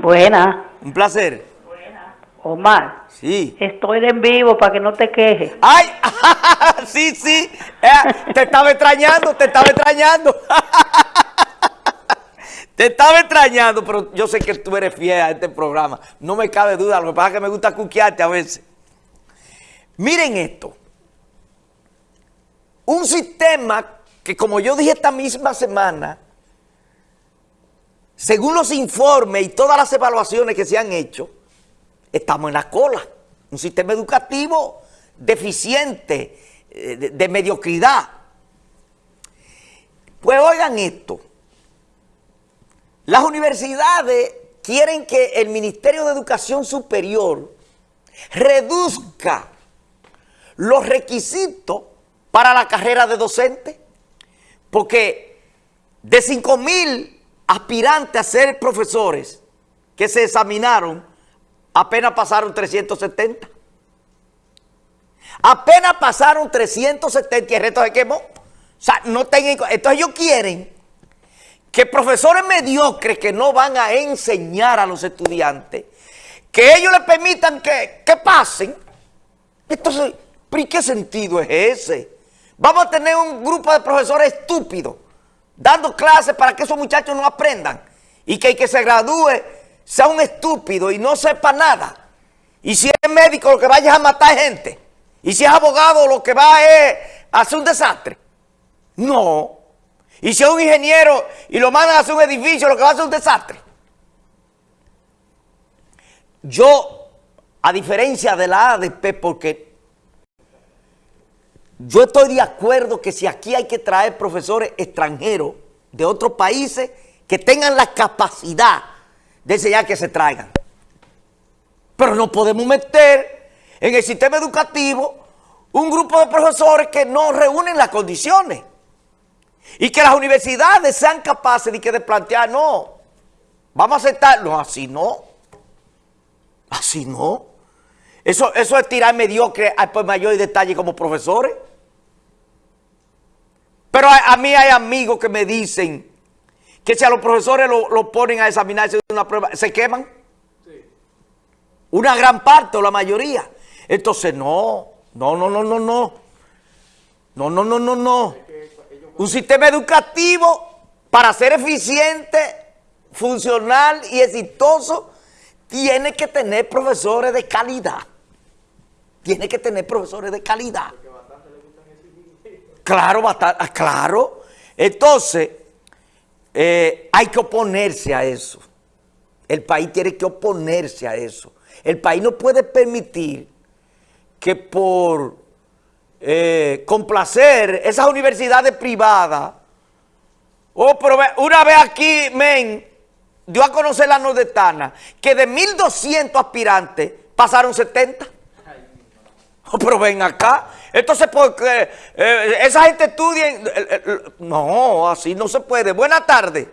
Buena. Un placer. Omar, Sí. estoy en vivo para que no te quejes. ¡Ay! sí, sí. Eh, te estaba extrañando, te estaba extrañando. te estaba extrañando, pero yo sé que tú eres fiel a este programa. No me cabe duda, lo que pasa es que me gusta cuquearte a veces. Miren esto. Un sistema que, como yo dije esta misma semana, según los informes y todas las evaluaciones que se han hecho, estamos en la cola. Un sistema educativo deficiente, eh, de, mediocridad. Pues oigan esto. Las universidades quieren que el Ministerio de Educación Superior reduzca los requisitos para la carrera de docente, porque de 5 mil aspirantes a ser profesores que se examinaron, apenas pasaron 370. Apenas pasaron 370 y el resto se quemó. O sea, no tengan... Entonces ellos quieren que profesores mediocres que no van a enseñar a los estudiantes, que ellos les permitan que, que pasen. Entonces, ¿pero qué sentido es ese? Vamos a tener un grupo de profesores estúpidos dando clases para que esos muchachos no aprendan y que el que se gradúe sea un estúpido y no sepa nada. Y si es médico lo que vaya es a matar gente. Y si es abogado lo que va es a hacer un desastre. No. Y si es un ingeniero y lo mandan a hacer un edificio lo que va a hacer un desastre. Yo, a diferencia de la ADP, porque yo estoy de acuerdo que si aquí hay que traer profesores extranjeros de otros países que tengan la capacidad de enseñar que se traigan. Pero no podemos meter en el sistema educativo un grupo de profesores que no reúnen las condiciones. Y que las universidades sean capaces de, que de plantear, no, vamos a aceptar, no, así no. Así no. Eso, eso es tirar mediocre al por mayor detalle como profesores. Pero a, a, mí hay amigos que me dicen que si a los profesores lo, lo ponen a examinarse de una prueba, se queman. Sí. Una gran parte o la mayoría. Entonces, no, no, no, no, no, no. No, no, no, no, no. Un sistema educativo para ser eficiente, funcional y exitoso, tiene que tener profesores de calidad. Tiene que tener profesores de calidad. Claro, bastante, claro. Entonces, eh, hay que oponerse a eso. El país tiene que oponerse a eso. El país no puede permitir que por eh, complacer esas universidades privadas, oh, pero una vez aquí, men, dio a conocer la nordestana, que de 1.200 aspirantes pasaron 70. Pero ven acá. Entonces, porque eh, esa gente estudia... Eh, eh, no, así no se puede. Buenas tardes.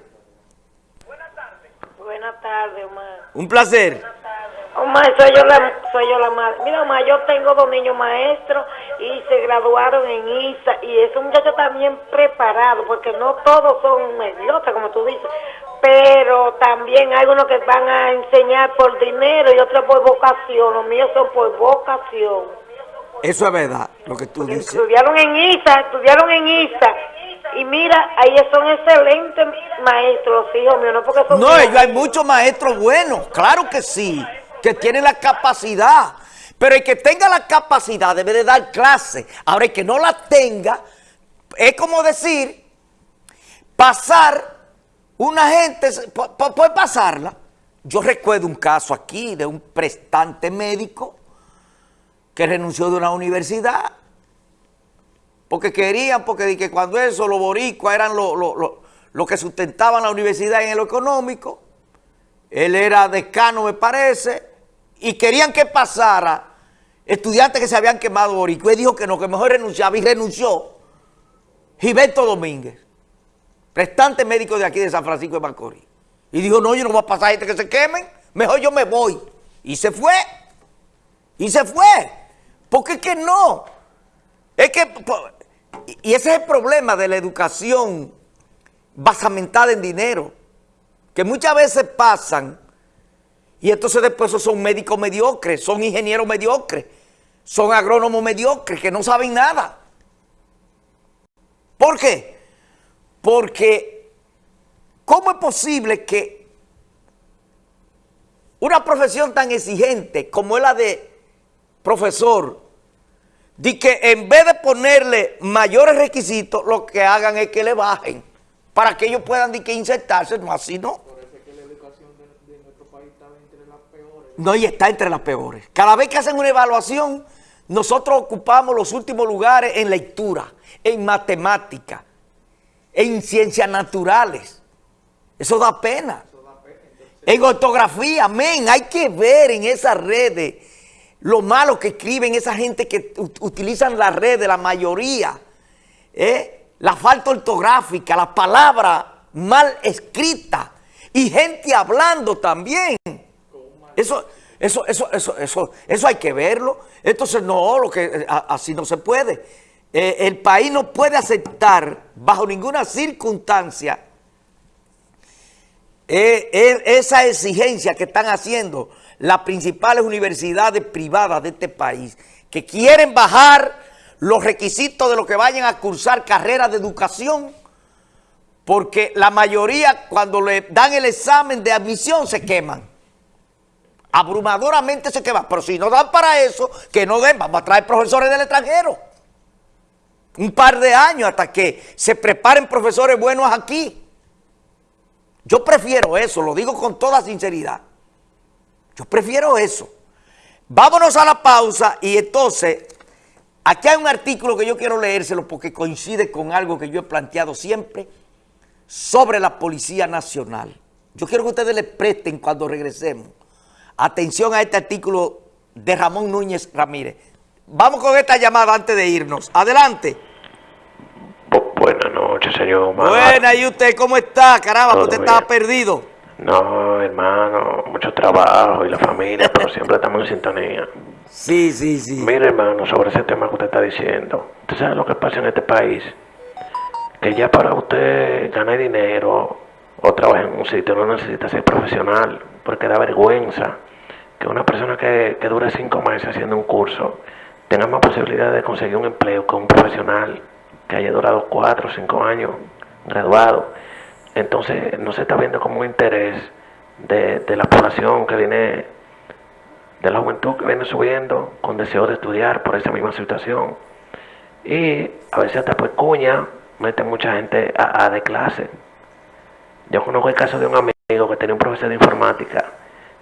Buenas tardes. Buenas tardes, Omar. Un placer. Omar, soy yo la, soy yo la madre. Mira, Omar, yo tengo dos niños maestros y se graduaron en ISA y esos muchachos están bien preparados porque no todos son mediocres, como tú dices, pero también hay unos que van a enseñar por dinero y otros por vocación. Los míos son por vocación. Eso es verdad, lo que tú Porque dices. Estudiaron en ISA, estudiaron en ISA. Y mira, ahí son excelentes maestros, los hijos míos, no porque son... No, ellos hay muchos maestros buenos, claro que sí, que tienen la capacidad. Pero el que tenga la capacidad debe de dar clase. Ahora, el que no la tenga, es como decir, pasar, una gente, puede pasarla. Yo recuerdo un caso aquí de un prestante médico que renunció de una universidad. Porque querían, porque que cuando eso, los boricuas eran los lo, lo, lo que sustentaban la universidad en lo económico, él era decano me parece, y querían que pasara estudiantes que se habían quemado boricua, y dijo que no, que mejor renunciaba, y renunció Gilberto Domínguez, prestante médico de aquí de San Francisco de Macorís, y dijo, no, yo no voy a pasar a gente que se quemen, mejor yo me voy, y se fue, y se fue, porque es que no, es que, y ese es el problema de la educación basamentada en dinero, que muchas veces pasan Y entonces después son médicos mediocres, son ingenieros mediocres, son agrónomos mediocres que no saben nada. ¿Por qué? Porque ¿cómo es posible que una profesión tan exigente como es la de profesor, de que en vez de ponerle mayores requisitos, lo que hagan es que le bajen para que ellos puedan de que insertarse, no así no. No, y está entre las peores. Cada vez que hacen una evaluación, nosotros ocupamos los últimos lugares en lectura, en matemática, en ciencias naturales. Eso da pena. En ortografía, amén. Hay que ver en esas redes lo malo que escriben esa gente que ut- utilizan las redes, la mayoría. ¿eh? La falta ortográfica, la palabra mal escrita y gente hablando también. Eso, eso, eso, eso, eso, eso hay que verlo. Entonces, no, lo que, eh, así no se puede. Eh, el país no puede aceptar bajo ninguna circunstancia eh, esa exigencia que están haciendo las principales universidades privadas de este país, que quieren bajar los requisitos de los que vayan a cursar carreras de educación, porque la mayoría cuando le dan el examen de admisión se queman abrumadoramente se queman. Pero si no dan para eso, que no den, vamos a traer profesores del extranjero. Un par de años hasta que se preparen profesores buenos aquí. Yo prefiero eso, lo digo con toda sinceridad. Yo prefiero eso. Vámonos a la pausa y entonces, aquí hay un artículo que yo quiero leérselo porque coincide con algo que yo he planteado siempre sobre la Policía Nacional. Yo quiero que ustedes le presten cuando regresemos atención a este artículo de Ramón Núñez Ramírez. Vamos con esta llamada antes de irnos. Adelante. Señor Omar. Buena, ¿y usted cómo está? Caramba, usted estaba perdido. No, hermano, mucho trabajo y la familia, pero siempre estamos en sintonía. Sí, sí, sí. Mire, hermano, sobre ese tema que usted está diciendo. ¿Usted sabe lo que pasa en este país? Que ya para usted ganar dinero o trabajar en un sitio no necesita ser profesional, porque da vergüenza que una persona que, que dure cinco meses haciendo un curso tenga más posibilidad de conseguir un empleo que un profesional que haya durado cuatro o cinco años graduado. Entonces no se está viendo como un interés de, de la población que viene de la juventud que viene subiendo con deseo de estudiar por esa misma situación. Y a veces hasta por cuña meten mucha gente a, a de clase. Yo conozco el caso de un amigo que tenía un profesor de informática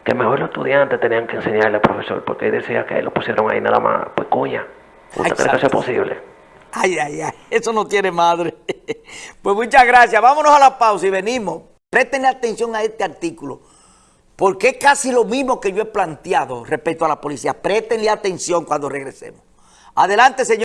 que mejor los estudiantes tenían que enseñarle al profesor porque él decía que lo pusieron ahí nada más por cuña. ¿Usted cree que eso es Exacto. posible? Ay, ay, ay, eso no tiene madre. Pues muchas gracias. Vámonos a la pausa y venimos. Presten atención a este artículo, porque es casi lo mismo que yo he planteado respecto a la policía. Préstenle atención cuando regresemos. Adelante, señor.